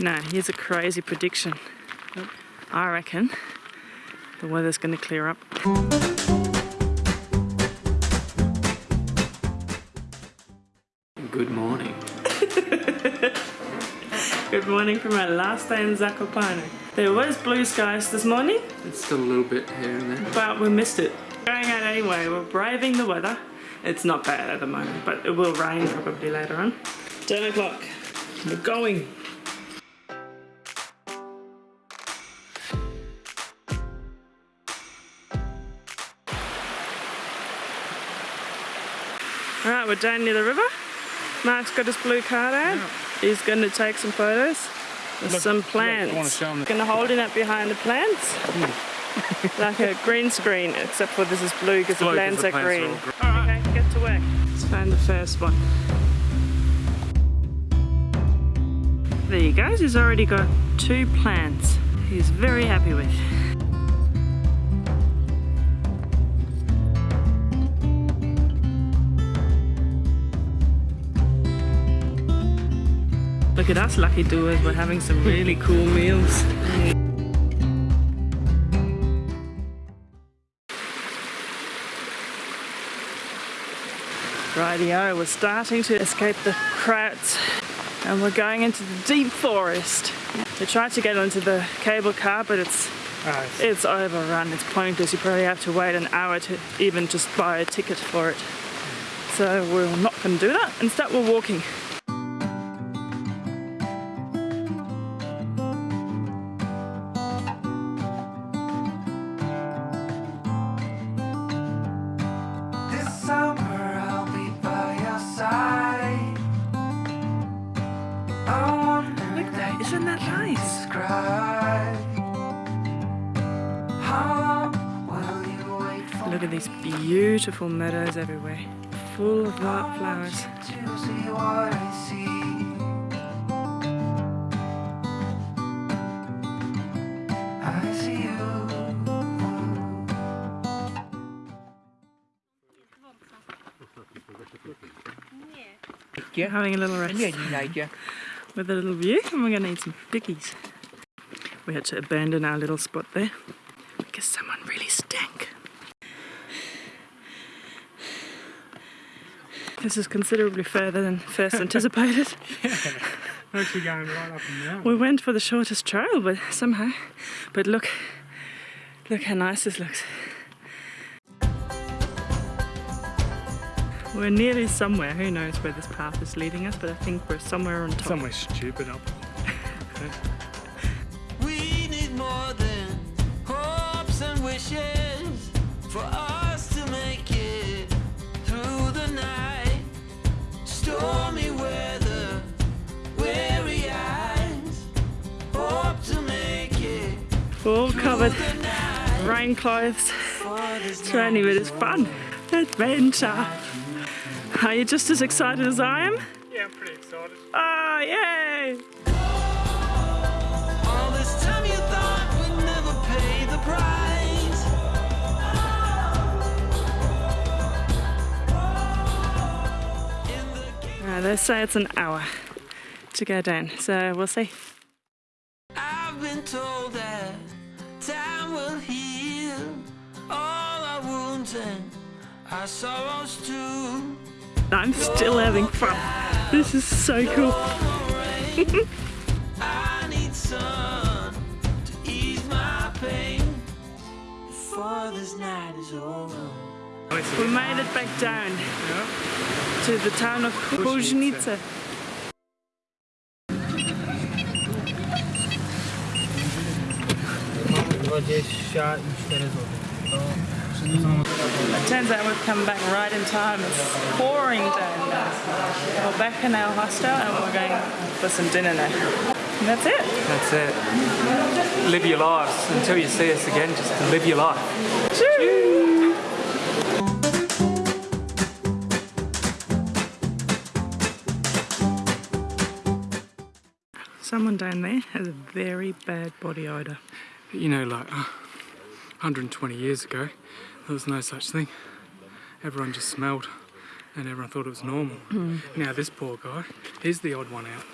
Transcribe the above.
Now, here's a crazy prediction. I reckon the weather's going to clear up. Good morning. Good morning from our last day in Zakopane. There was blue skies this morning, It's still a little bit here and there. but we missed it. Going out anyway, we're braving the weather. It's not bad at the moment, but it will rain probably later on. 10 o'clock. We're going. Alright, we're down near the river. Mark's got his blue card out. He's going to take some photos with Look, some look, plants. I wanna show 'em the- Going to hold it up behind the plants. Hmm. like a green screen, except for this is blue because the plants the are plants are green. all Okay, get to work. Let's find the first one. There you go, he's already got two plants he's very happy with. Look at us lucky doers, we're having some really cool meals. Rightio, we're starting to escape the crowds and we're going into the deep forest. We tried to get onto the cable car but it's Ah, it's overrun, it's pointless. You probably have to wait an hour to even just buy a ticket for it. So we're not going to do that. Instead we're walking. Look at these beautiful meadows everywhere, full of white flowers. to see what I see? I see you. We're having a little rest with a little view and we're going to eat some pickies. We had to abandon our little spot there because someone really stank. This is considerably further than first anticipated. yeah. Actually going right up and down. We went for the shortest trail, but somehow. But look, look how nice this looks. We're nearly somewhere. Who knows where this path is leading us? But I think we're somewhere on top. Somewhere stupid up. We need more than hopes and wishes for us it All covered, through rain clothes. It's rainy, but it's fun. Adventure. Are you just as excited as I am? Yeah, I'm pretty excited. Oh, yay! All this time you thought we'd never pay the price. In the Uh, they say it's an hour to go down, so we'll see. Our sorrows too. I'm still having fun. This is so cool. I need sun to ease my pain before this night is over. We made it back down to the town of Kuznica. It turns out we've come back right in time. It's pouring down now. We're back in our hostel and we're going for some dinner now. And that's it. That's it. Live your lives until you see us again. Just live your life. Choo! Someone down there has a very bad body odour. You know, like uh, 120 years ago, there was no such thing. Everyone just smelled, and everyone thought it was normal. Hmm. Now this poor guy, he's the odd one out.